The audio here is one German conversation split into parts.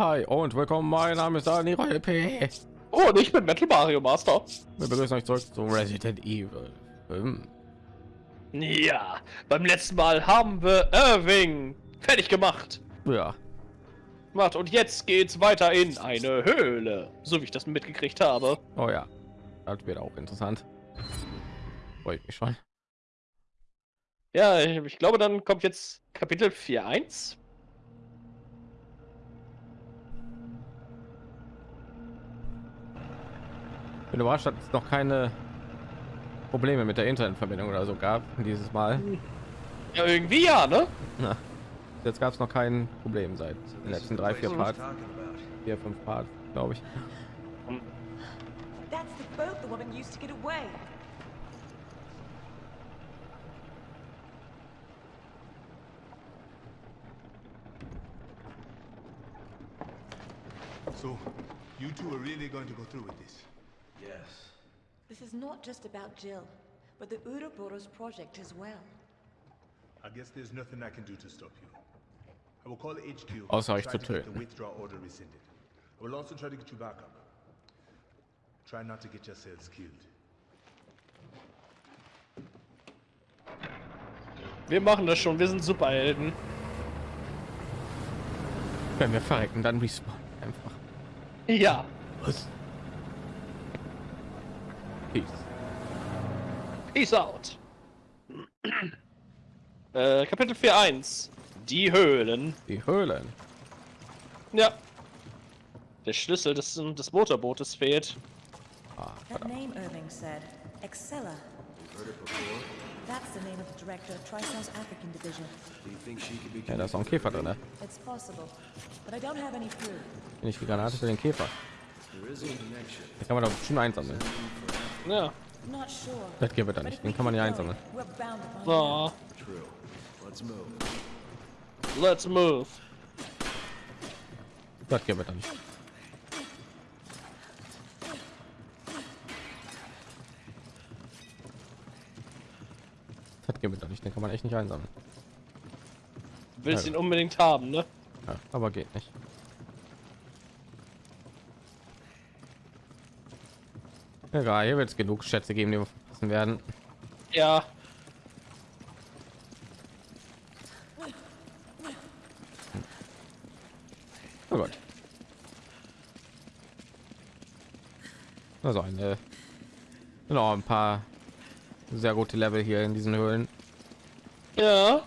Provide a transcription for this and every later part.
hi und willkommen. Mein Name ist Dani P. Oh, und ich bin Metal Mario Master. Wir begrüßen euch zurück zu Resident Evil 5. Ja, beim letzten Mal haben wir Irving fertig gemacht. Ja. Macht und jetzt geht's weiter in eine Höhle, so wie ich das mitgekriegt habe. Oh ja, das wird auch interessant. Freue ich mich schon. Ja, ich, ich glaube, dann kommt jetzt Kapitel 4.1. bin überrascht, dass es noch keine Probleme mit der Internetverbindung oder so gab dieses Mal. Ja, irgendwie ja, ne? Na, jetzt gab es noch kein Problem seit den letzten drei, vier Part, vier, fünf Part, glaube ich. So, you two are really going to go through with this? Yes. This is not just about Jill, but the Ouroboros project as well. I guess there's nothing I can do to stop you. I will call HQ. Außer euch try zu to get töten. the withdrawal order rescinded. I will also try to get you back up. Try not to get yourselves killed. Wir machen das schon, wir sind Superhelden. Wenn wir verrecken, dann respawn einfach. Ja. Was? Peace. Peace out. äh, Kapitel 4.1. Die Höhlen. Die Höhlen. Ja. Der Schlüssel des, des Motorbootes fehlt. Ah, That name Irving said, Excella. That's the name of the director of Tricel's African division. Do you think she could be ja, da ist auch ein Käfer drin. Ne? It's possible, but I don't have any proof. Nicht die Granate für den Käfer. Da kann man doch bestimmt einsammeln. Ja. Das geht But nicht. Den kann man ja einsammeln. So. Let's move. Das geht da nicht. Das geht da nicht. Den kann man echt nicht einsammeln. Willst Ja. ihn unbedingt haben, ne? Ja, aber geht nicht. Egal, hier wird es genug Schätze geben, die wir verpassen werden. Ja. Oh Gott. Also eine genau ein paar sehr gute Level hier in diesen Höhlen. Ja.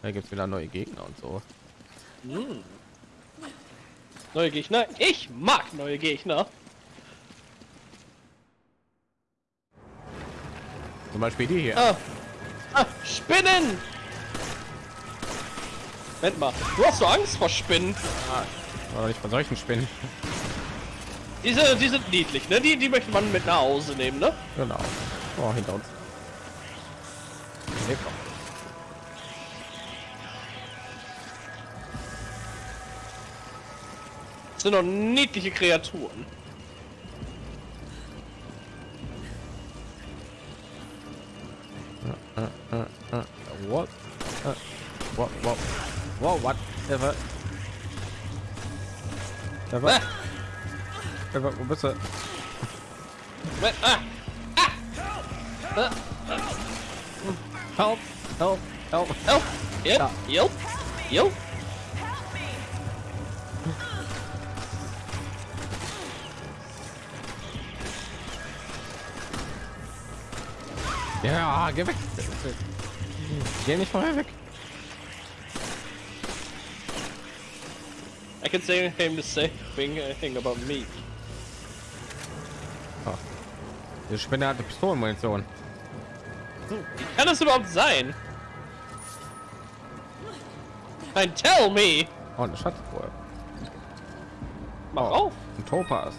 Da gibt es wieder neue Gegner und so. Neue Gegner. Ich mag neue Gegner. Zum Beispiel die hier. Ah. Ah, Spinnen! Moment mal, du hast so Angst vor Spinnen. Oder nicht von solchen Spinnen. Diese, die sind niedlich, ne? Die, die möchte man mit nach Hause nehmen, ne? Genau. Oh, hinter uns. Das sind doch niedliche Kreaturen. What? What? Ever? Ever? Ah, Ever? Wo bist du? Moment, ah, Help! Help! Help! help, yep, Ja. yep, yep. Ja, geh weg! Geh nicht vorher weg! I can say him the same thing, thing about me. Die Spinne hatte Pistolenmunition. Wie kann das überhaupt sein? Nein, tell me! Oh, eine Schatztruhe. Mach Oh, auf! Ein Topaz.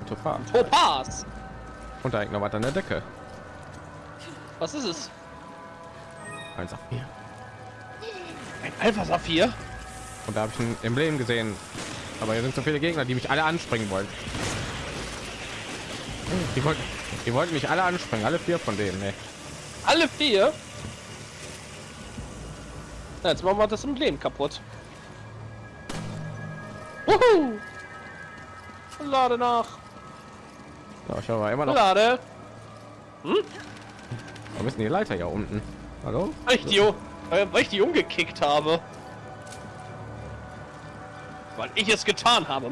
Ein Topaz. Topaz! Und da hängt noch was an der Decke. Was ist es? Eins auf vier. Ein Alpha Saphir? Und da habe ich ein Emblem gesehen. Aber hier sind so viele Gegner, die mich alle anspringen wollen. Die wollten, die wollten mich alle anspringen, alle vier von denen. Nee. Alle vier? Ja, jetzt machen wir das Emblem kaputt. Wuhu! Lade nach. Ja, ich habe immer noch. Lade. Wo ist denn die Leiter hier unten? Hallo? Weil ich die, weil ich die umgekickt habe. Weil ich es getan habe.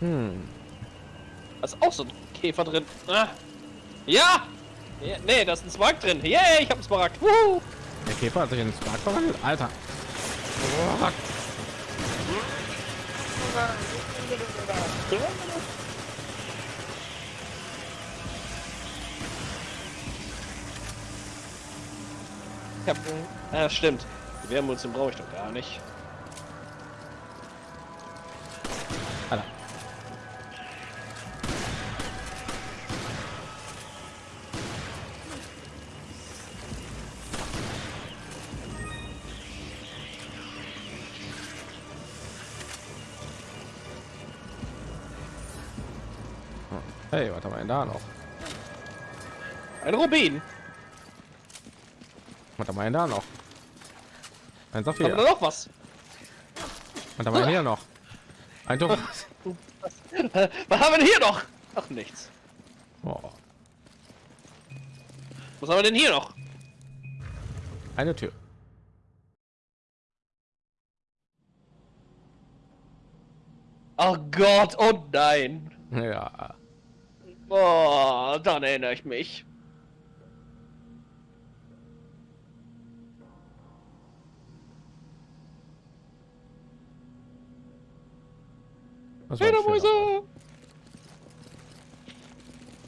Hm. Da ist auch so ein Käfer drin. Ah. Ja! ja! Nee, da ist ein Smaragd drin. Yay, ich hab einen Smaragd. Wuhu! Der Käfer hat sich in den Spark verwandelt. Alter. Boah. Ich hab, ja, stimmt. Die Wärmmunition brauche ich doch gar nicht. Alter. Hey, was haben wir denn da noch? Ein Rubin. Wir denn da noch? Ein Saphir. wir noch was? Haben wir denn hier noch? Ein Tuch. Was haben wir denn hier noch? Ach, nichts. Oh, Was haben wir denn hier noch? eine Tür. Ach Gott, oh nein. Ja. Oh, dann erinnere ich mich. Schöner- Fledermäuse!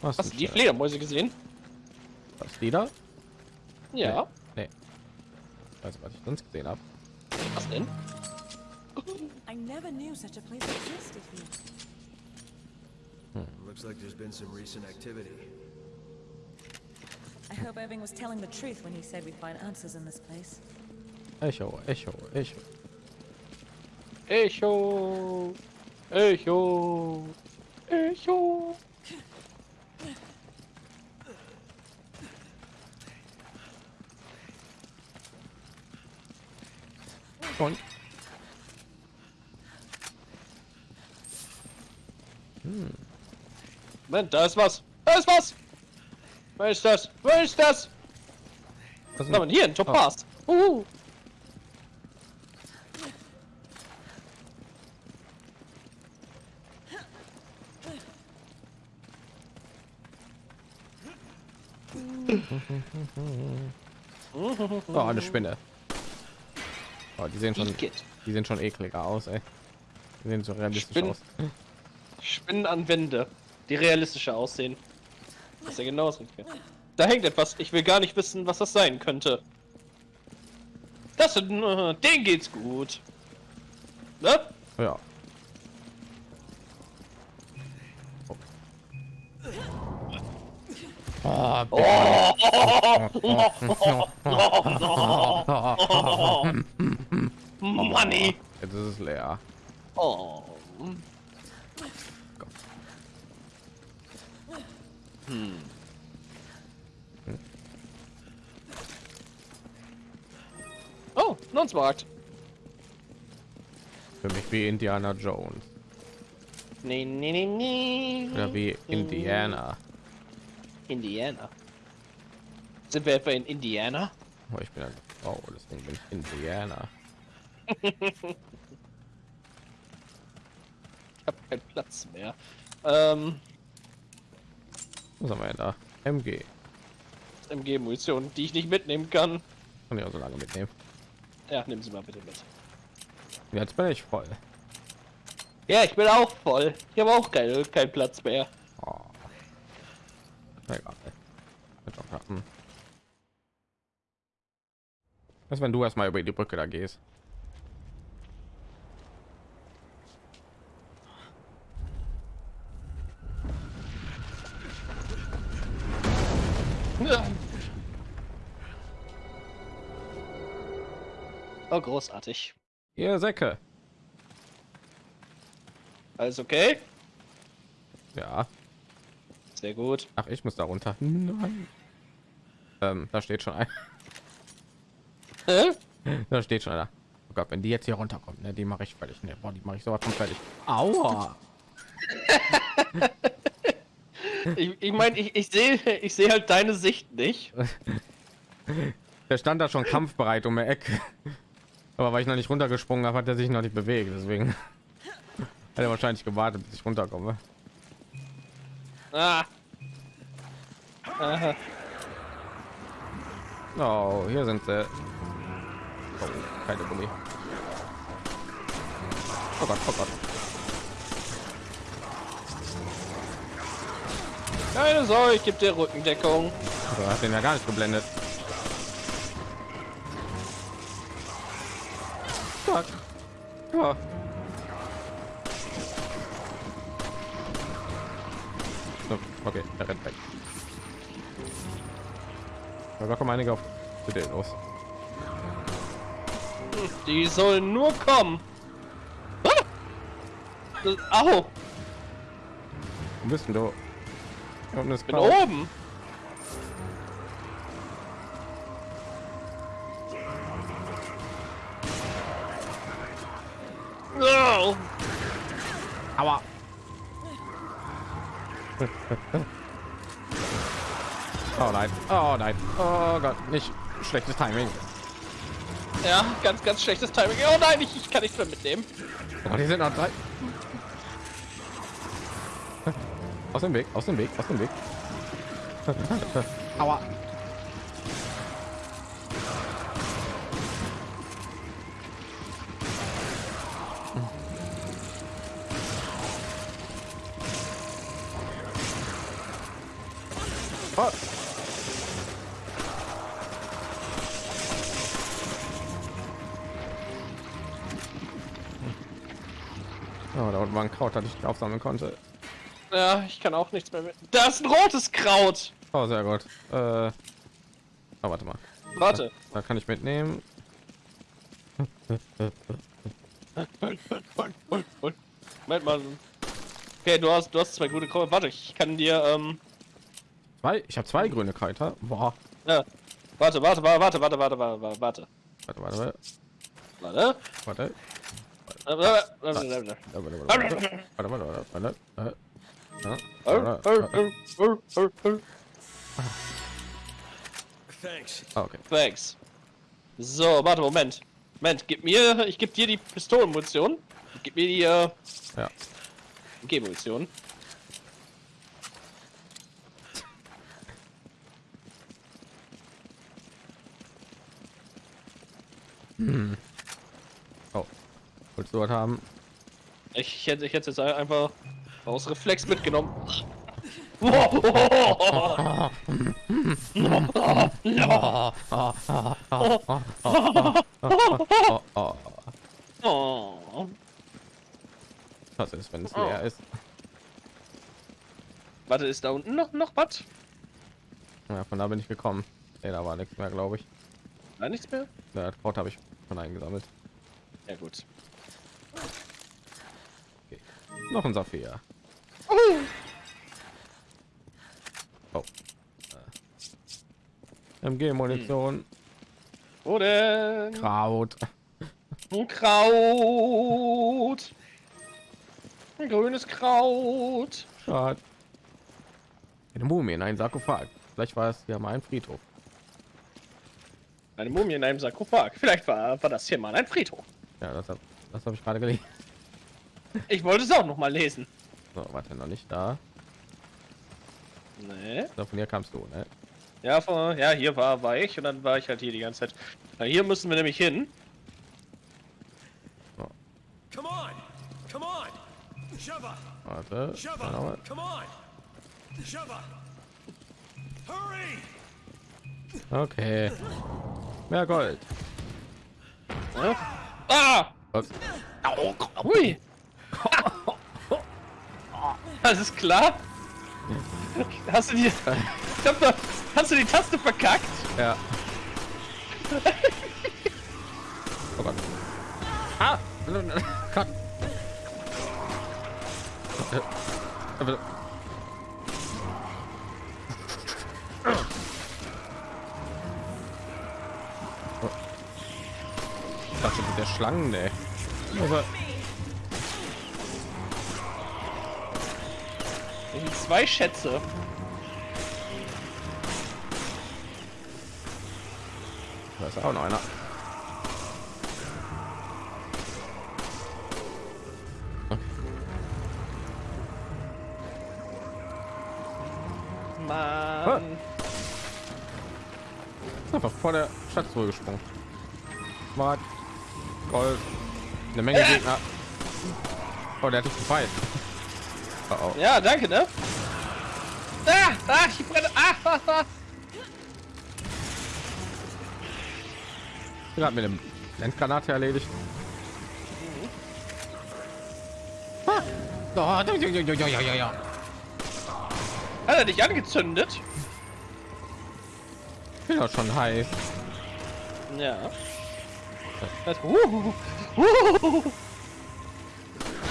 Was Hast du die Fledermäuse gesehen? Was, da? Ja. Nee. Also, was ich sonst gesehen habe. Was denn? I never knew such a place existed here. Looks like there's been some recent activity. I hope Irving was telling the truth when he said we'd find answers in this place. Echo, Echo, Echo. Echo. Echo. Echo. Und Moment, da ist was. Da ist was. Wer ist das? Wer ist das? was wir denn hier? Ein Topaz. Uh. Oh, eine Spinne. Oh, die sehen schon, die sehen schon ekliger aus, ey. Die sehen so realistisch Spinnen. aus. Spinnen an Wände, die realistischer aussehen. Das ist ja genau das Richtige. Da hängt etwas. Ich will gar nicht wissen, was das sein könnte. Das sind, äh, den geht's gut. Ne? Ja. Oh, Money. Jetzt ist es leer. Oh. Oh, Nonsmarkt. Für mich wie Indiana Jones. Nee, nee, nee, nee. Oder wie Indiana. Indiana. Sind wir etwa in Indiana? Oh, ich bin eine Frau, deswegen bin ich Indiana. Ich habe keinen Platz mehr. Ähm, Was haben wir denn da? MG. MG-Munition, die ich nicht mitnehmen kann. Kann ich auch so lange mitnehmen. Ja, nehmen Sie mal bitte mit. Jetzt bin ich voll. Ja, ich bin auch voll. Ich habe auch keinen keinen Platz mehr. Oh. Egal. Wird auch klappen. Was, wenn du erstmal über die Brücke da gehst? Oh, großartig. Ihr Säcke. Alles okay? Ja. Sehr gut. Ach, ich muss da runter. Nein. Ähm, da steht schon ein. Da steht schon einer. Oh Gott, wenn die jetzt hier runterkommt, ne, die mache ich fertig. Ne, boah, die mache ich sowas von fertig. Aua. Ich, ich meine, ich, ich sehe ich sehe halt deine Sicht nicht. Der stand da schon kampfbereit um die Ecke. Aber weil ich noch nicht runtergesprungen habe, hat er sich noch nicht bewegt. Deswegen hat er wahrscheinlich gewartet, bis ich runterkomme. Ah. Aha. Oh, hier sind sie. Oh, keine Gummi. Oh Gott, oh Gott. Keine Sorge, ich gebe dir Rückendeckung. Du hast den ja gar nicht geblendet. Fuck. Ja. Okay, er rennt weg. Ja, da kommen einige auf den los. Die sollen nur kommen. Ah! Das, au, Wo bist denn du? Unten ist bin oben. Oh Gott, nicht schlechtes Timing. Ja, ganz, ganz schlechtes Timing. Oh nein, ich, ich kann nichts mehr mitnehmen. Oh, die sind noch drei. Aus dem Weg, aus dem Weg, aus dem Weg. Aua. Oh. Oh, da unten war ein Kraut, das ich aufsammeln konnte. Ja, ich kann auch nichts mehr mit. Da ist ein rotes Kraut! Oh, sehr gut. Äh... Oh, warte mal. Warte. Da, da kann ich mitnehmen. Moment mal. Okay, du hast, du hast zwei gute Kräuter. Warte, ich kann dir... Ähm... Zwei? Ich habe zwei grüne Kräuter? Boah. Ja. Warte, warte, warte, warte, warte, warte, warte, warte. Warte, warte, warte. Warte. Warte. Thanks. Okay. Thanks. So, warte, Moment. Moment, gib mir, ich geb dir die Pistolenmunition. Gib mir die, äh, Ja. G-Munition. Oh. Willst du was haben? Ich hätte, ich hätte jetzt einfach aus Reflex mitgenommen. Was ist, wenn es leer ist? Warte, ist da unten noch, noch was? Ja, von da bin ich gekommen. Nee, da war nichts mehr, glaube ich. Nein, nichts mehr? Ja, das Kraut habe ich schon eingesammelt. Ja, gut. Noch ein Saphir. Oh. Oh. MG-Munition. Wo denn? Kraut. Ein Kraut. Ein grünes Kraut. Schade. Eine Mumie in einem Sarkophag. Vielleicht war es ja mal ein Friedhof. Eine Mumie in einem Sarkophag. Vielleicht war, war das hier mal ein Friedhof. Ja, das habe das hab ich gerade gelesen. Ich wollte es auch noch mal lesen. So, warte, noch nicht da. Nee. So, von hier kamst du, ne? Ja, von, ja, hier war, war ich und dann war ich halt hier die ganze Zeit. Na, hier müssen wir nämlich hin. Come on! Come on! Sheva! Warte. Sheva! mal. Come on! Sheva! Hurry! Okay. Mehr Gold. Ja? Ah! Ups. Hui! Alles klar? Hast du die... Da, hast du die Taste verkackt? Ja. oh Gott. Ah! Gott. Äh, oh. Ich dachte, der Schlangen, ey. Zwei Schätze. da ist auch noch einer. Mann. Ist einfach vor der Stadt zurückgesprungen. Smart. Gold. Eine Menge Gegner. Oh, der hat dich gefeiert. Oh, oh. Ja, danke, ne? Ah, ah, ich brenne. Ah, ah, ah. gerade mit dem Landgranate erledigt. Ah. Oh, ja, ja, ja, ja, ja, ja. Hat er dich angezündet? Ich bin doch schon heiß. Ja. Das, uh, uh,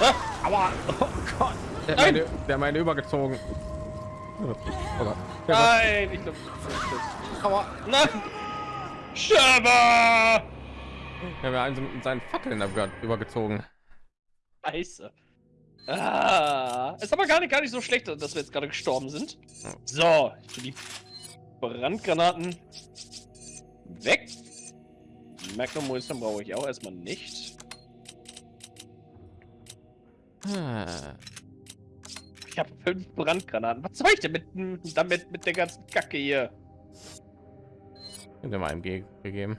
Ah, Aua! Oh Gott! Der meine, der meine übergezogen. Oh Gott. Der nein, ich glaube. Aua! Nein! Scherber! Der hat einen mit seinen Fackeln über- übergezogen. Scheiße. Ah, ist aber gar nicht, gar nicht so schlecht, dass wir jetzt gerade gestorben sind. So, die Brandgranaten weg. Magnum Munition brauche ich auch erstmal nicht. Ah. Ich habe fünf Brandgranaten. Was soll ich denn mit, damit mit der ganzen Kacke hier? Sind wir mal im Ge gegeben.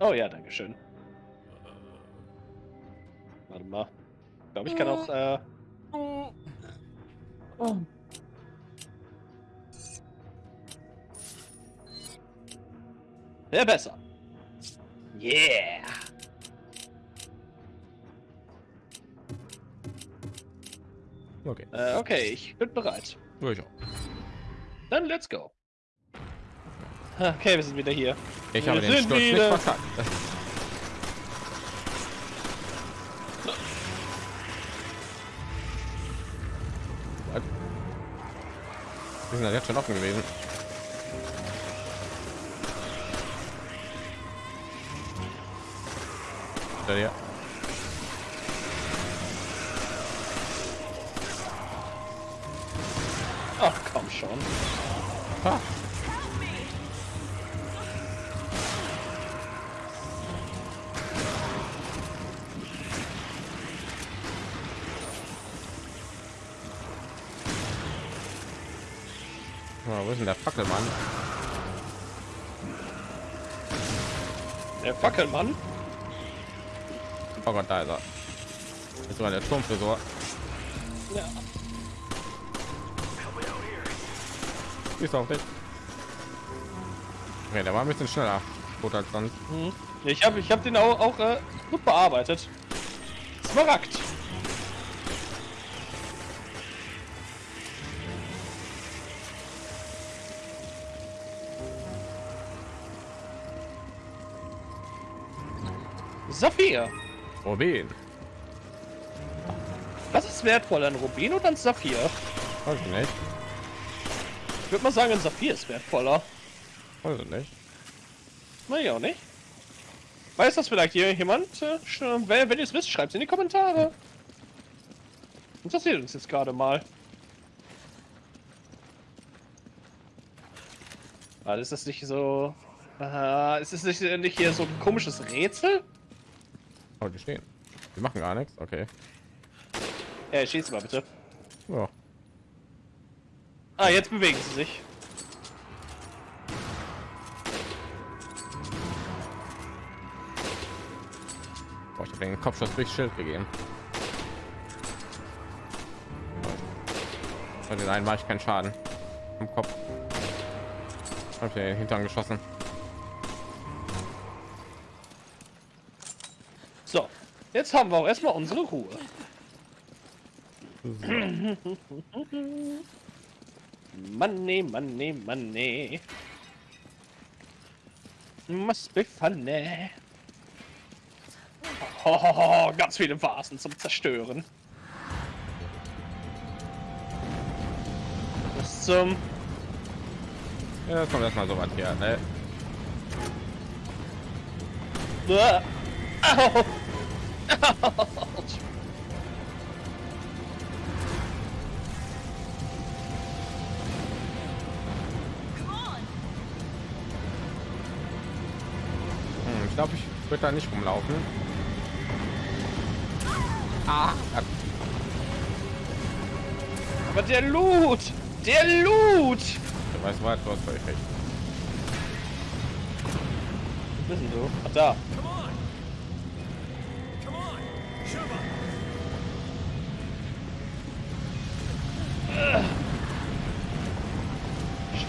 Oh ja, danke schön. Warte mal. Ich glaube, ich kann auch. Äh... Ja, besser. Yeah. Okay. Äh, okay, ich bin bereit. Ja, ich auch. Dann let's go. Okay, wir sind wieder hier. Ich Wir habe den Sturz nicht wieder- verkackt. Was? Wir sind ja jetzt schon offen gewesen. Da ja. Der Fackelmann. Oh Gott, da ist er. Ist sogar der Turmfrisur. Ja. Ist auf dich. Okay, der war ein bisschen schneller. Gut als sonst. Hm. Ich habe ich hab den auch, auch äh, gut bearbeitet. Smaragd. Rubin. Was ist wertvoller, ein Rubin oder ein Saphir? Weiß ich nicht. Ich würde mal sagen, ein Saphir ist wertvoller. Weiß ich nicht. Na ja, auch nicht. Weiß das vielleicht hier jemand? Äh, Wenn, wenn ihr es wisst, schreibt es in die Kommentare. Interessiert uns jetzt gerade mal. Ah, ist das nicht so... Ah, ist es nicht, nicht hier so ein komisches Rätsel? Oh, die stehen. Die machen gar nichts. Okay. Ja, schieß mal bitte. Ja. Ah, jetzt bewegen sie sich. Boah, ich habe den Kopfschuss durch Schild gegeben. Bei den einen war ich keinen Schaden. Im Kopf. Hab den Hintern geschossen. Jetzt haben wir auch erstmal unsere Ruhe. Money, money, money. Must be funny. Oh, ganz viele Vasen zum Zerstören. Bis zum... Ja, kommt erstmal so weit hier. Ne? Uah. Au. Hm, ich glaube, ich würde da nicht rumlaufen. Ah, Aber der Loot! Der Loot! du weißt was, du hast völlig recht. Denn du? Ach, da.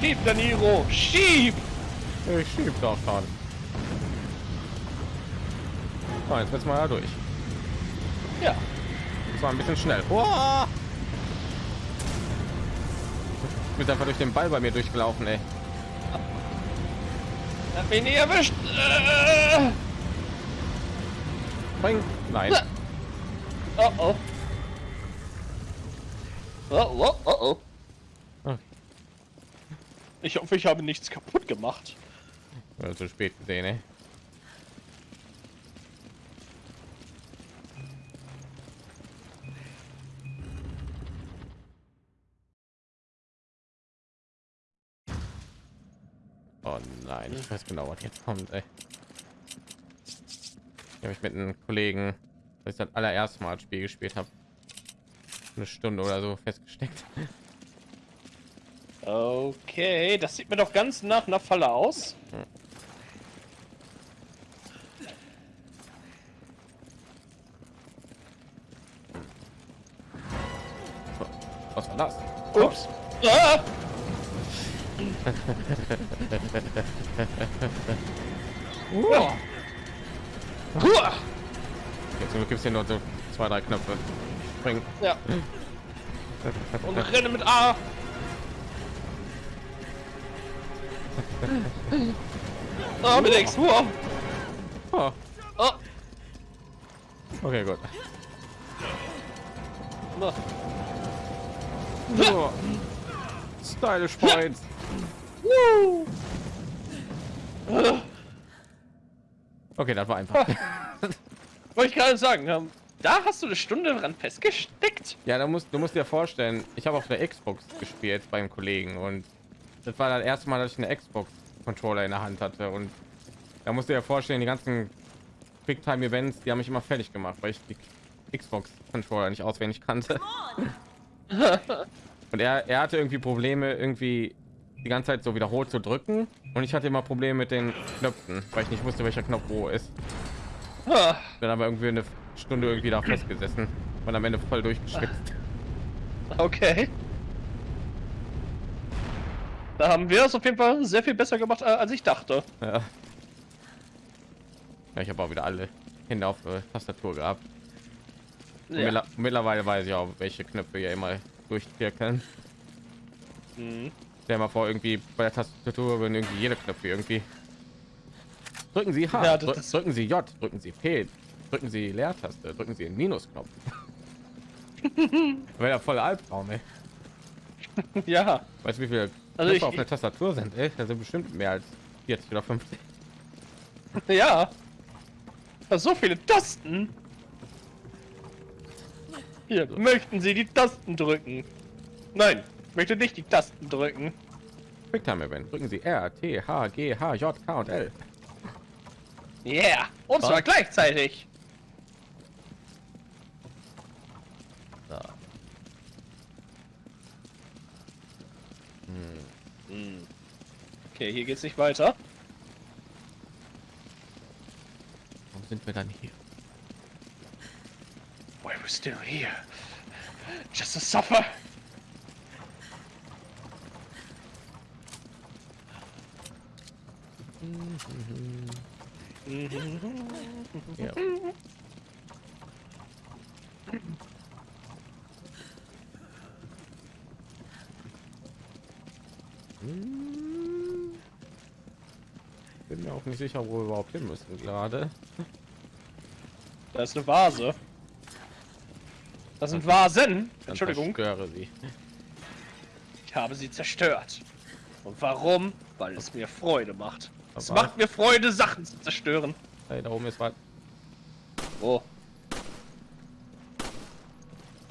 Schieb, Daniro! Schieb! Ich schieb doch schon. So, jetzt wird's mal da durch. Ja. Das war ein bisschen schnell. Boah! Ich bin einfach durch den Ball bei mir durchgelaufen, ey. Hat mich nie erwischt. Äh. Spring. Nein. Oh oh. Oh oh oh oh. Ich hoffe, ich habe nichts kaputt gemacht. Ja, zu spät gesehen, ey. Oh nein, ich weiß genau, was jetzt kommt, ey. Ich habe ich mit einem Kollegen, als ich das allererste Mal das Spiel gespielt habe, eine Stunde oder so festgesteckt. Okay, das sieht mir doch ganz nach einer Falle aus. Was war das? Ups. Ah! Uah. Huah! Jetzt gibt es hier nur so zwei, drei Knöpfe. Spring. Ja. Und renne mit A. Ah, mit X. Huah. Oh, Oh. okay, gut. So. Stylish Points. Woo. Okay, das war einfach. Wollte ich gerade sagen, ähm, da hast du eine Stunde dran festgesteckt. Ja, da musst, du musst dir vorstellen, ich habe auf der Xbox gespielt beim Kollegen und das war das erste Mal, dass ich eine Xbox Controller in der Hand hatte und da musst du dir vorstellen, die ganzen Quicktime Events, die haben mich immer fertig gemacht, weil ich die Xbox Controller nicht auswendig kannte. und er, er hatte irgendwie Probleme, irgendwie die ganze Zeit so wiederholt zu drücken und ich hatte immer Probleme mit den Knöpfen, weil ich nicht wusste, welcher Knopf wo ist. Ah, Bin aber irgendwie eine Stunde irgendwie da festgesessen und am Ende voll durchgeschwitzt. Okay. Da haben wir es auf jeden Fall sehr viel besser gemacht, äh, als ich dachte. Ja. ja ich habe auch wieder alle Hände auf äh, Tastatur gehabt. Ja. mittler- Mittlerweile weiß ich auch, welche Knöpfe hier immer durchwirken. Mhm. Stell mal vor, irgendwie bei der Tastatur würden irgendwie jede Knöpfe irgendwie. Drücken Sie H, Ja, drü- drücken Sie J, drücken Sie P, drücken Sie Leertaste, drücken Sie den Minusknopf. Wäre ja voll Albtraum, ey. Ja. Weißt du, wie viele Also ich- auf der Tastatur sind? Ey? Das sind bestimmt mehr als 40 oder 50. Ja. Da so viele Tasten. Hier, möchten Sie die Tasten drücken? Nein, ich möchte nicht die Tasten drücken. Quicktime Event. Drücken Sie R, T, H, G, H, J, K und L. Yeah, und zwar Was? gleichzeitig. Okay, hier geht's nicht weiter. Warum sind wir dann hier? Why we're still here. Just to suffer. Ja. Bin mir auch nicht sicher, wo wir überhaupt hin müssen gerade. Da ist eine Vase. Das sind Vasen. Entschuldigung. zerstöre sie. Ich habe sie zerstört. Und warum? Weil es mir Freude macht. Es Aber- macht mir Freude, Sachen zu zerstören. Hey, da oben ist was. Oh,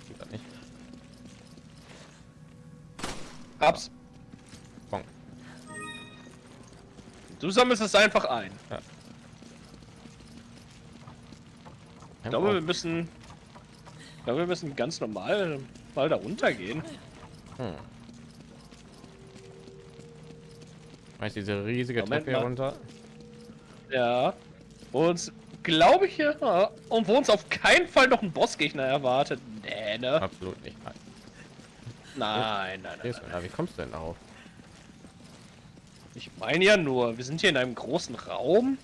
Sieht das nicht. hab's. Du sammelst es einfach ein. Ich glaube, wir müssen. Ich glaube, wir müssen ganz normal mal da runtergehen. Hm. Weißt diese riesige Moment Treppe hier runter? Ja. Und glaube ich ja. Und wo uns auf keinen Fall noch ein Bossgegner erwartet. Nee, ne? Absolut nicht. Nein. Nein, nein, nein. Einer. Wie kommst du denn darauf? Ich meine ja nur, wir sind hier in einem großen Raum.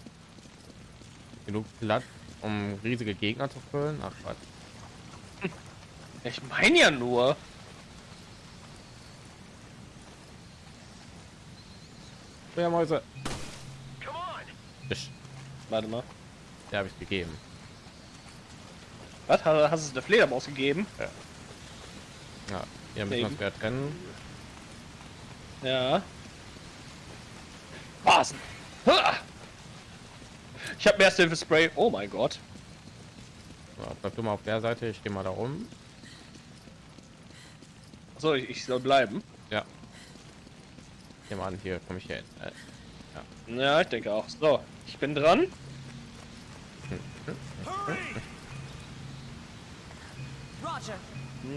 Genug Platz, um riesige Gegner zu füllen? Ach Quatsch. Ich meine ja nur. Feuermäuse. Fisch. Warte mal. Ja, habe ich gegeben. Was? Hast hast du es der Fledermaus gegeben? Ja, hier müssen wir Eben. uns wieder trennen. Ja. Basen. Ich habe mehr Hilfe Spray. Oh mein Gott. So, bleib du mal auf der Seite, ich gehe mal da rum. So, ich, ich soll bleiben. Ja. Geh mal an, hier komme ich hin. Äh, Ja, ich denke auch. So, ich bin dran.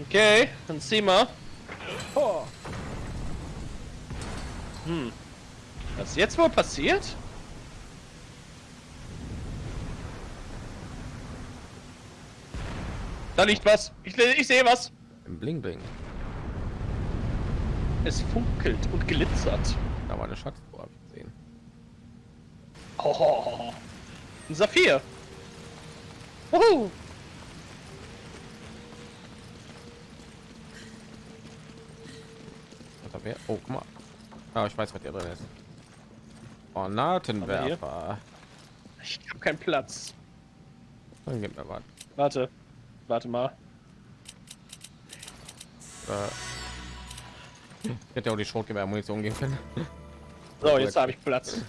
Okay, dann zieh mal. Hm. Was ist jetzt wohl passiert? Da liegt was. Ich, ich sehe was. im Bling Bling. Es funkelt und glitzert. Da war eine Schatztruhe, hab ich gesehen. Oh, ein Saphir. Wuhu. Was haben wir? Oh, guck mal. Ah, ich weiß, was hier drin ist. Granatenwerfer. Ich habe keinen Platz. Dann gib mir was. Warte. Warte mal. Äh, ich hätte ja auch die Schrotgewehr-Munition geben können. So, jetzt habe ich Platz.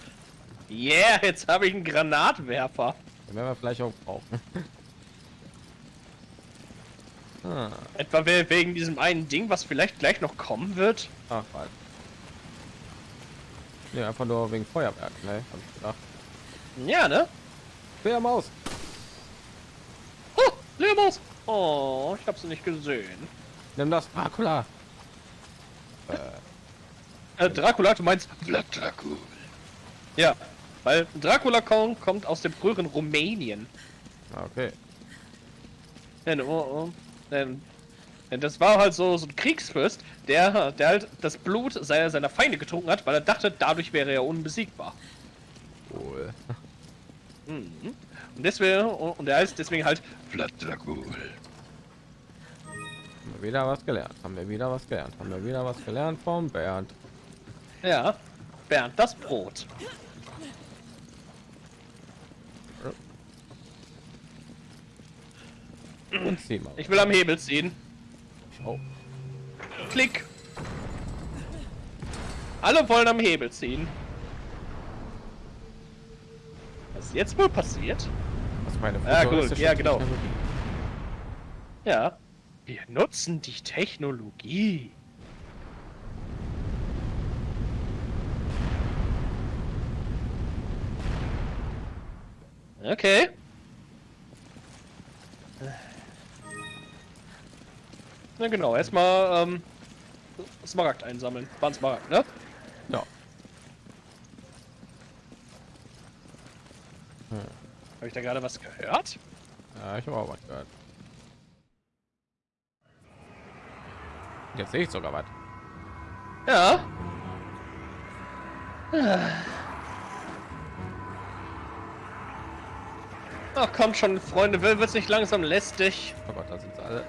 Yeah, jetzt habe ich einen Granatwerfer. Den werden wir vielleicht auch brauchen. ah, Etwa we- wegen diesem einen Ding, was vielleicht gleich noch kommen wird. ach, was. Ja, einfach nur wegen Feuerwerk, ne? Hab ich gedacht. Ja, ne? Feuermaus! Oh, Leermaus. Oh, ich habe sie nicht gesehen. Nimm das, Dracula! Äh, Dracula, du meinst Vlad Dracul. Ja, weil Dracula kommt, kommt aus dem früheren Rumänien. Ah, Okay. Denn, oh, oh, denn das war halt so, so ein Kriegsfürst, der, der halt das Blut seiner, seiner Feinde getrunken hat, weil er dachte, dadurch wäre er unbesiegbar. Cool. Mhm. Und deswegen, und er heißt deswegen halt Dracul. Haben wir wieder was gelernt. Haben wir wieder was gelernt. Haben wir wieder was gelernt vom Bernd. Ja, Bernd das Brot. Und zieh mal. Ich will am Hebel ziehen. Oh, Klick. Alle wollen am Hebel ziehen. Was ist jetzt wohl passiert? was meine Ja, gut, futuristische ja, genau. Ja. Wir nutzen die Technologie. Okay. Na genau, erstmal ähm, Smaragd einsammeln. War ein Smaragd, ne? Ja. Habe ich da gerade was gehört? Ja, ich habe auch was gehört. Jetzt sehe ich sogar was. Ja. Ach kommt schon, Freunde, will wird's nicht langsam lästig. Oh Gott, da sind sie alle.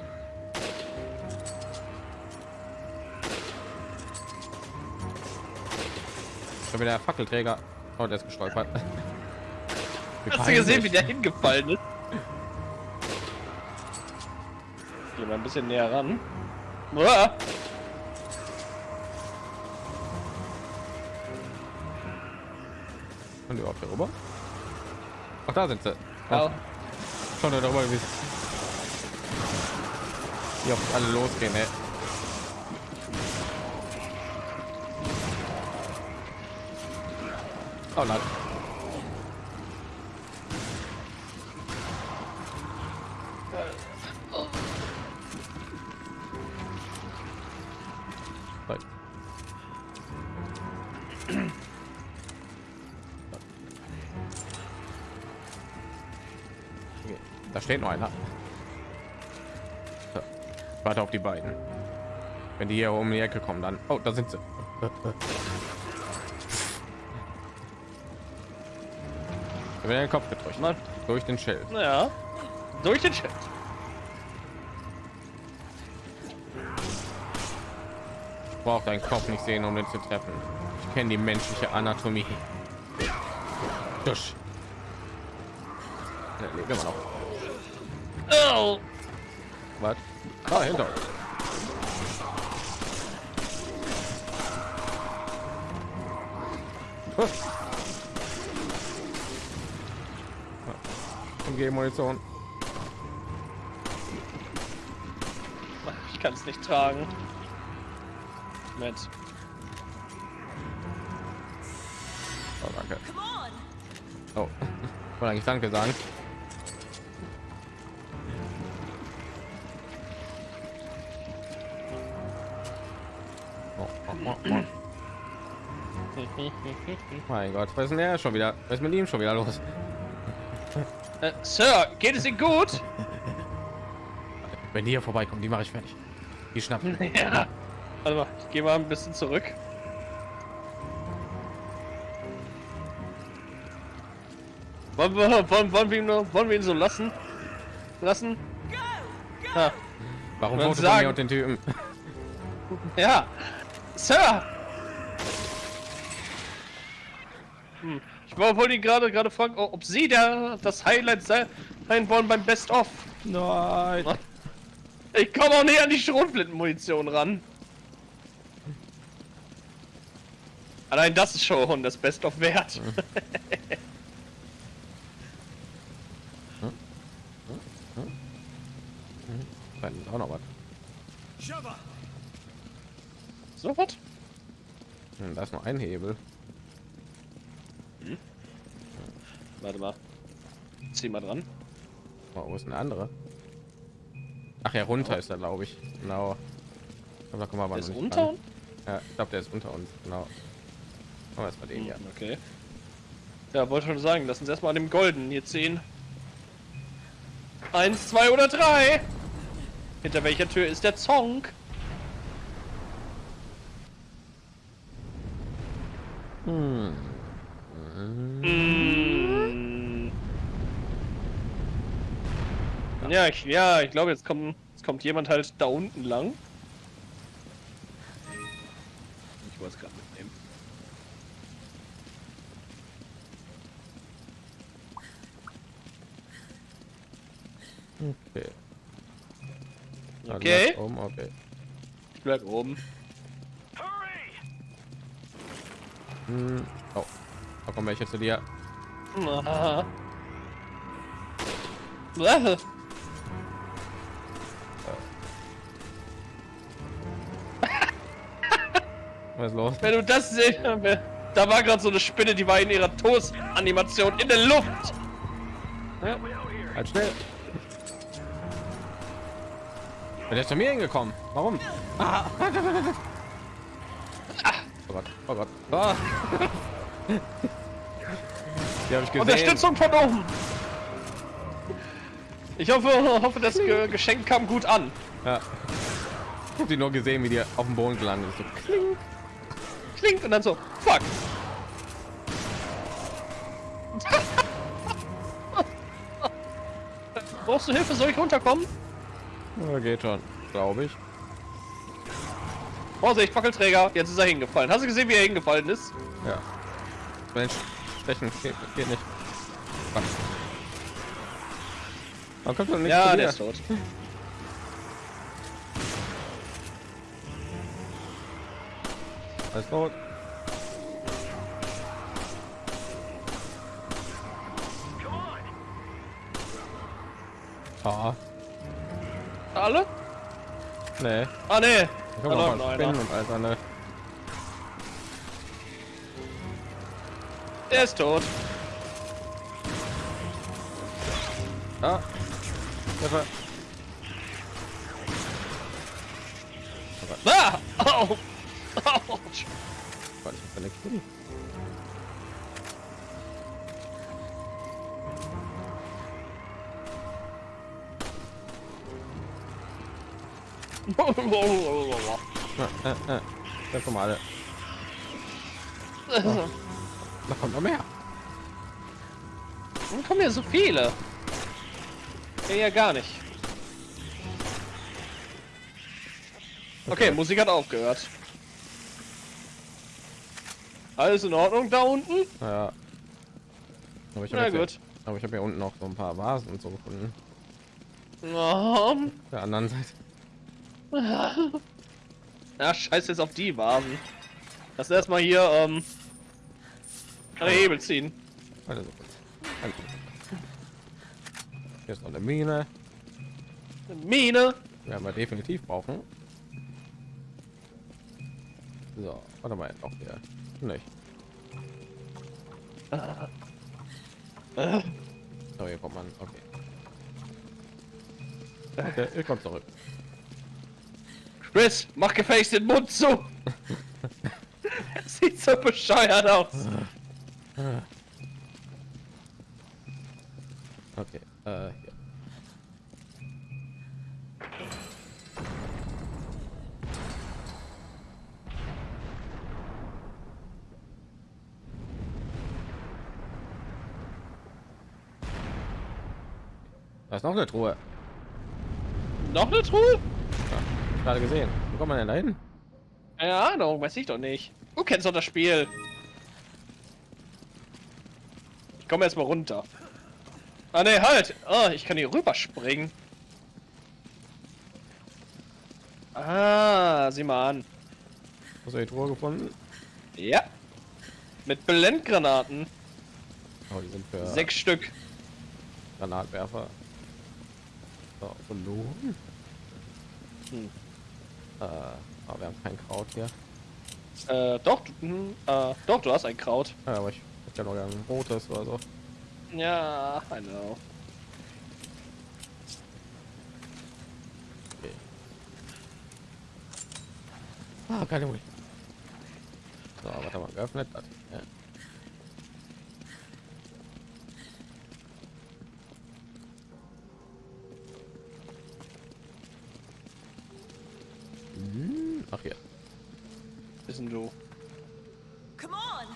Schon wieder der Fackelträger. Oh, der ist gestolpert. Hast du gesehen, wie der hingefallen ist? Geh mal ein bisschen näher ran. Uah. Die überhaupt hier rüber? Ach, da sind sie. Ja. Schon darüber wie wie oft alle losgehen. Ey. Oh nein. Da steht noch einer. Warte auf die beiden. Wenn die hier um die Ecke kommen, dann. Oh, da sind sie. Ich habe den Kopf gedrückt. Mann. Durch den Schild. Naja. Durch den Chat. Ich brauche deinen Kopf nicht sehen, um den zu treffen. Ich kenne die menschliche Anatomie. Dusch. Ja, lebt immer noch. Oh. Was? Ah, hinter uns. Huh. MG-Munition. Ich kann es nicht tragen. Moment. Oh, danke. Oh, wollte eigentlich Danke sagen. Oh, oh, oh, oh. Mein Gott, was ist denn der schon wieder? Was ist mit ihm schon wieder los? Äh, Sir, geht es Ihnen gut? Wenn die hier vorbeikommen, die mache ich fertig. Die schnappen. ja. Warte mal, ich gehe mal ein bisschen zurück. Wollen wir, wollen, wollen wir ihn nur, wollen wir ihn so lassen? Lassen? Ja. Warum Man Foto von sagen- mir und den Typen? Ja. Sir! Hm. Ich wollte ihn gerade gerade fragen, ob Sie der das Highlight sein wollen beim Best of. Nein. Ich komme auch nicht an die Schrotflintenmunition ran. Allein das ist schon das Best of wert. Da ist auch noch was. So was? Hm, Da ist noch ein Hebel. Warte mal. Zieh mal dran. Oh, wo ist eine andere? Ach ja, runter ist er, glaube ich. Genau. Aber da kommen wir aber Der noch ist unter ran. Ja, ich glaube, der ist unter uns. Genau. Machen wir erstmal den hier. Okay. Ja, wollte schon sagen, lass uns erstmal an dem Golden hier ziehen. Eins, zwei oder drei. Hinter welcher Tür ist der Zonk? Hm. Ja, ich, ja, ich glaube, jetzt kommt, jetzt kommt jemand halt da unten lang. Ich wollte es gerade mitnehmen. Okay. Dann Okay. Um, okay. Ich bleib oben. Hurry! Hm. Oh. Da kommen welche zu dir. Was ist los? Wenn du das sehen, da war gerade so eine Spinne, die war in ihrer Toast-Animation in der Luft. Ja. Halt schnell. Wer ist zu mir hingekommen? Warum? Ah. Oh Gott, oh Gott. Ah. Die habe ich gesehen. Unterstützung von oben. Ich hoffe, hoffe das Ge Geschenk kam gut an. Ja. Ich habe die nur gesehen, wie die auf dem Boden gelandet ist. So, kling. Klingt und dann so, fuck. Brauchst du Hilfe? Soll ich runterkommen? Ja, geht schon, glaube ich. Vorsicht, Fackelträger. Jetzt ist er hingefallen. Hast du gesehen, wie er hingefallen ist? Ja. Mensch, stechen geht, geht nicht. Warum kommt doch nicht Ja, der ist tot. Alles tot. Ah, Alle? nee. Ah, nee. Ich Da habe läuft noch noch ein Spinnen und alles andere. Der ist tot. Ah. Hilfe. Ah! Au! Autsch! Gott, ich hab keine Kill. Äh, äh, äh. Das kommen alle. Da kommt noch mehr. Warum kommen hier so viele? Ja, ja gar nicht. Okay, Musik hat aufgehört. Alles in Ordnung da unten? Ja. Aber ich habe gut. aber ich habe hier unten noch so ein paar Vasen und so gefunden. Auf der anderen Seite. Ja, scheiß jetzt auf die Vasen. Lass erstmal hier, ähm, den Hebel ziehen. Warte so kurz. Halt. Hier ist noch eine Mine. Eine Mine. Werden wir definitiv brauchen. So, warte mal, noch hier. Nicht. So, hier kommt man. Okay. Okay, ihr kommt zurück. Chris, mach gefälligst den Mund zu. Sieht so bescheuert aus. Okay, äh, hier. Da ist noch eine Truhe. Noch eine Truhe? Ja, gerade gesehen. Wo kommt man denn da hin? Keine Ahnung, weiß ich doch nicht. Du kennst doch das Spiel. Ich komme jetzt mal runter. Ah ne, halt! Oh, ich kann hier rüber springen. Ah, sieh mal an. Hast du die Truhe gefunden? Ja. Mit Blendgranaten. Oh, die sind für Sechs Stück. Granatwerfer. So, verloren. Hm. Äh, aber wir haben kein Kraut hier. Äh, doch, du- hm, äh, doch, du hast ein Kraut. Ja, aber ich hätte ja noch ein rotes oder so. Ja, I know. Okay. Ah, keine. So, warte mal, geöffnet. Das, ja. Hm, Ach. Bist denn du? Come on!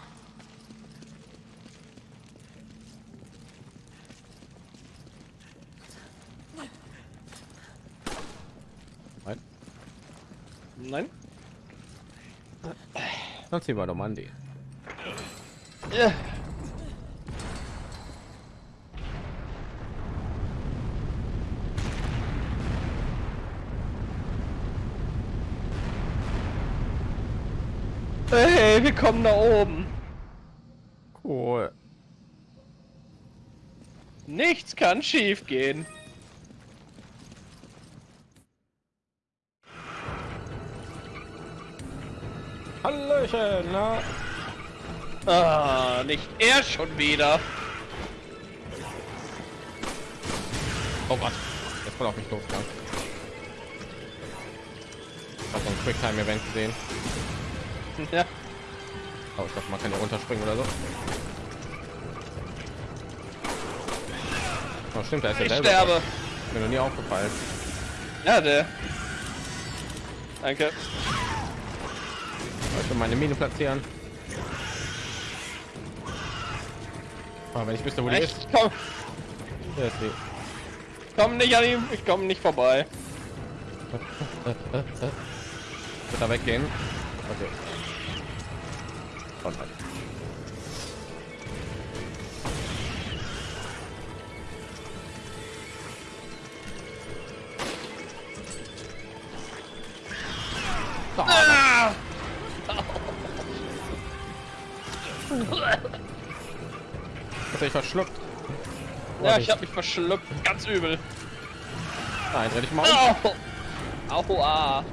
Nein. Nein? Dann ziehen wir doch mal an die. Ja. Hey, wir kommen da oben. Cool. Nichts kann schief gehen. Hallöchen, na? Ah, nicht er schon wieder. Oh Gott, jetzt voll auf mich losgegangen. Ich habe so ein Quicktime-Event gesehen. Ja. Aber ich glaube, man kann ja runterspringen oder so. Oh, stimmt, da ist Ich der sterbe. Mir noch nie aufgefallen. Ja, der. Danke. Ich meine Mine platzieren. Aber wenn ich wüsste, wo die ist, Ich komm, ist die. komm nicht an ihm, ich komme nicht vorbei. Wird da weggehen? Okay. Und halt. Verschluckt. Ja, ich habe mich verschluckt, ganz übel. Nein, dreh dich mal um. Au! Aua!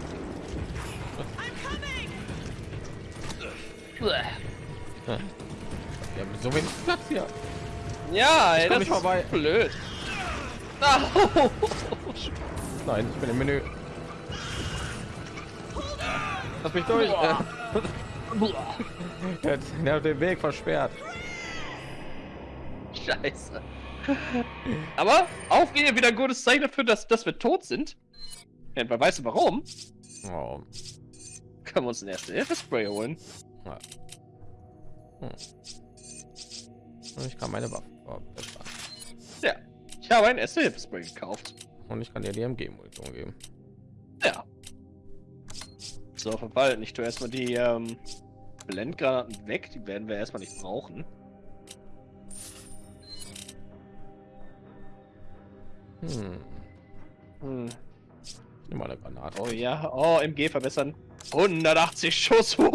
Wir haben so wenig Platz hier. Ja, ey, das nicht ist vorbei. blöd. Au! Nein, ich bin im Menü. Lass mich durch. Der, der hat den Weg versperrt. Scheiße. Aber aufgehen wieder ein gutes Zeichen dafür, dass, dass wir tot sind. Ja, wer weiß warum? Oh. Können wir uns ein erste Hilfe-Spray holen. Ja. Hm. Und Ich kann meine Waffe verbessern. Ja. Ich habe ein erste Hilfe-Spray gekauft. Und ich kann dir die MG-Munition geben. Ja. So, verwalten. Ich tue erstmal die ähm, Blendgranaten weg. Die werden wir erstmal nicht brauchen. Hm. Hm. Nimm mal eine Granate. Oh ja. Oh, MG verbessern. 180 Schuss.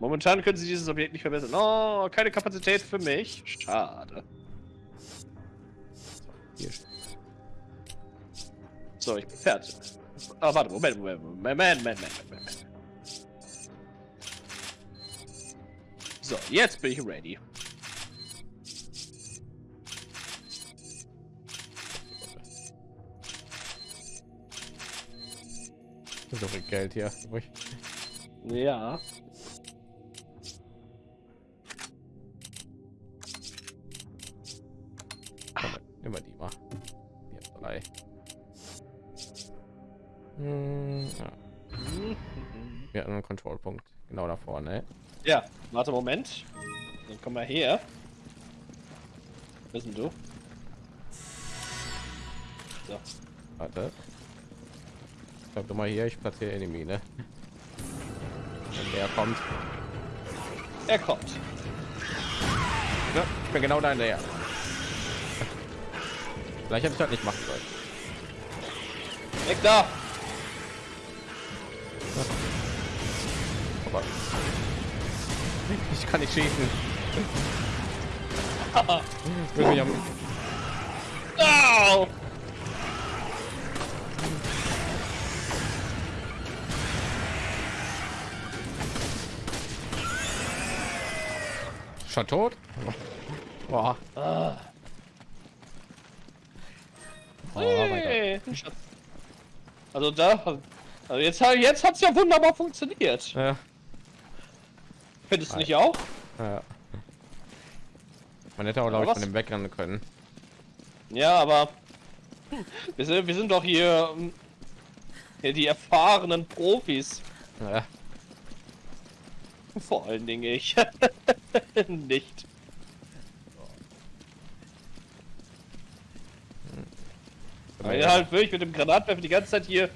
Momentan können sie dieses Objekt nicht verbessern. Oh, keine Kapazität für mich. Schade. Hier. So, ich bin fertig. Ah, warte, Moment, Moment, Moment, Moment, Moment, Moment, So, jetzt bin ich ready. So viel Geld hier. Ruhig. Ja. Mal die mal. Hier, drei. Hm, ja. Wir hatten einen Kontrollpunkt. Genau da vorne. Ja, warte, Moment. Dann komm mal her. Wer bist denn du? So. Warte. Bleib doch mal hier, ich platziere die Mine. Wenn der kommt. Er kommt. Ja, ich bin genau da hinterher. Vielleicht hätte ich das nicht machen sollen. Weg da! Aber ich kann nicht schießen. Will mich am Au! schon tot. Boah. Ah. Oh. Hey. Also da, also jetzt, jetzt hat's ja wunderbar funktioniert. Ja, Findest du nicht auch? ja. Man hätte auch, glaube ich, von dem wegrennen können. Ja, aber hm, wir sind, wir sind doch hier, hm, hier die erfahrenen Profis. Ja. Vor allen Dingen ich. nicht. Weil er halt wirklich mit dem Granatwerfer die ganze Zeit hier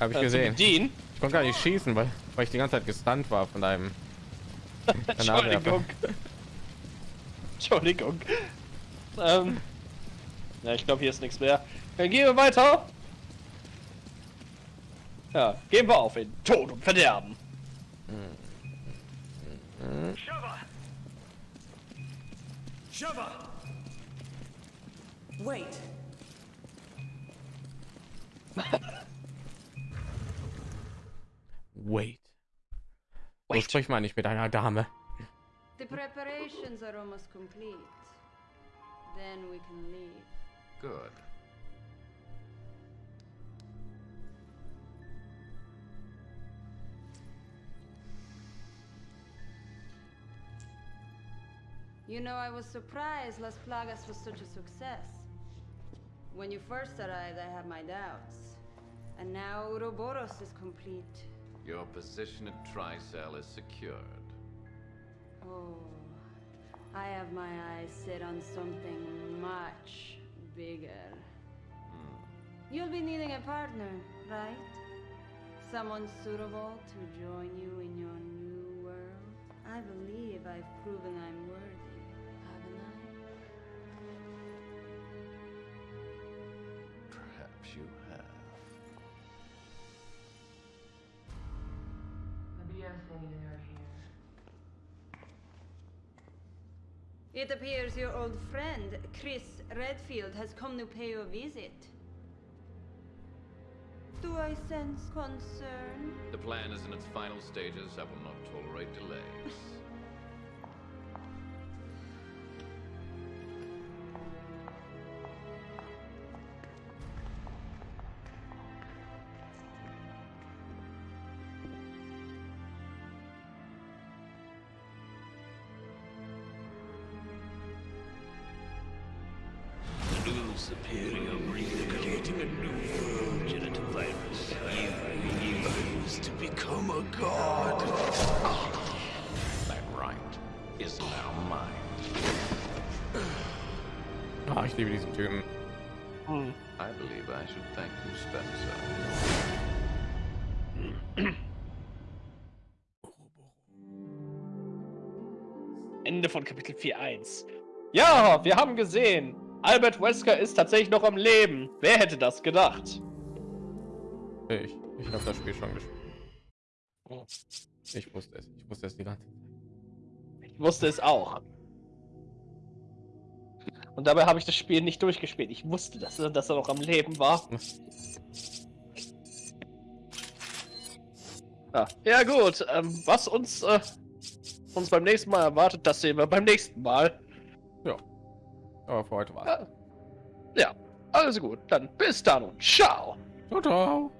Habe ich äh, gesehen. Ich konnte gar nicht schießen, weil, weil ich die ganze Zeit gestunt war von deinem. Entschuldigung. Entschuldigung. Ähm. Ja, ich glaube, hier ist nichts mehr. Dann gehen wir weiter. Ja, gehen wir auf in Tod und Verderben. Sheva! Sheva! Wait. Wait. So Wait. sprich mal nicht mit einer Dame. The preparations are almost complete. Then we can leave. Good. You know, I was surprised Las Plagas was such a success. When you first arrived, I had my doubts. And now Ouroboros is complete. Your position at Tricell is secured. Oh, I have my eyes set on something much bigger. Hmm. You'll be needing a partner, right? Someone suitable to join you in your new world? I believe I've proven I'm worthy, haven't I? Perhaps you have. What do you think you're? It appears your old friend, Chris Redfield, has come to pay you a visit. Do I sense concern? The plan is in its final stages. I will not tolerate delays. Ende von Kapitel 4.1. Ja, wir haben gesehen. Albert Wesker ist tatsächlich noch am Leben. Wer hätte das gedacht? Ich, ich habe das Spiel schon gespielt. Ich wusste es. Ich wusste es die ganze Zeit. Ich wusste es auch. Und dabei habe ich das Spiel nicht durchgespielt. Ich wusste, dass, er- dass er noch am Leben war. Ja, ja gut. Ähm, was uns, äh, uns beim nächsten Mal erwartet, das sehen wir beim nächsten Mal. Ja. Aber für heute war Ja, ja also gut. Dann bis dann und ciao. Ciao, ciao.